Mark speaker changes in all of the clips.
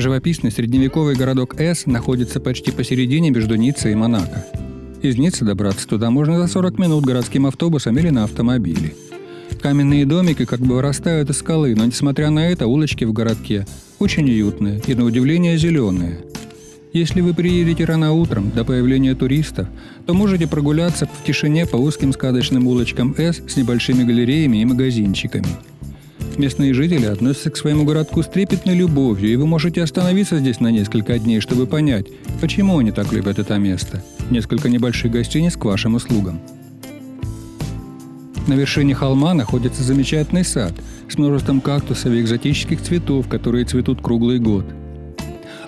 Speaker 1: Живописный средневековый городок С находится почти посередине между Ниццей и Монако. Из Ниццы добраться туда можно за 40 минут городским автобусом или на автомобиле. Каменные домики как бы вырастают из скалы, но несмотря на это улочки в городке очень уютные и на удивление зеленые. Если вы приедете рано утром, до появления туристов, то можете прогуляться в тишине по узким сказочным улочкам С с небольшими галереями и магазинчиками – Местные жители относятся к своему городку с трепетной любовью, и вы можете остановиться здесь на несколько дней, чтобы понять, почему они так любят это место. Несколько небольших гостиниц к вашим услугам. На вершине холма находится замечательный сад с множеством кактусов и экзотических цветов, которые цветут круглый год.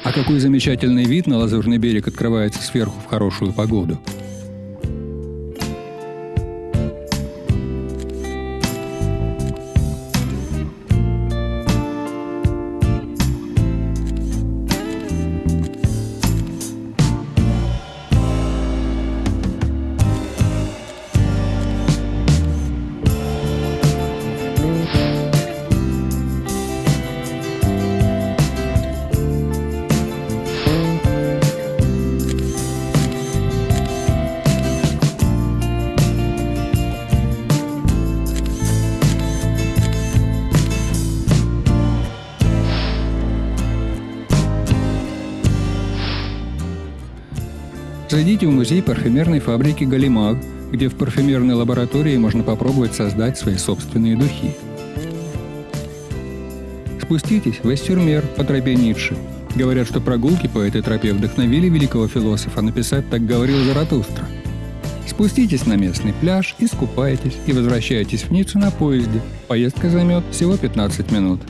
Speaker 1: А какой замечательный вид на Лазурный берег открывается сверху в хорошую погоду – Зайдите в музей парфюмерной фабрики «Галимаг», где в парфюмерной лаборатории можно попробовать создать свои собственные духи. Спуститесь в Эстюрмер по тропе Ницше. Говорят, что прогулки по этой тропе вдохновили великого философа написать «Так говорил Заратустра». Спуститесь на местный пляж, искупайтесь и возвращайтесь в Ниццу на поезде. Поездка займет всего 15 минут.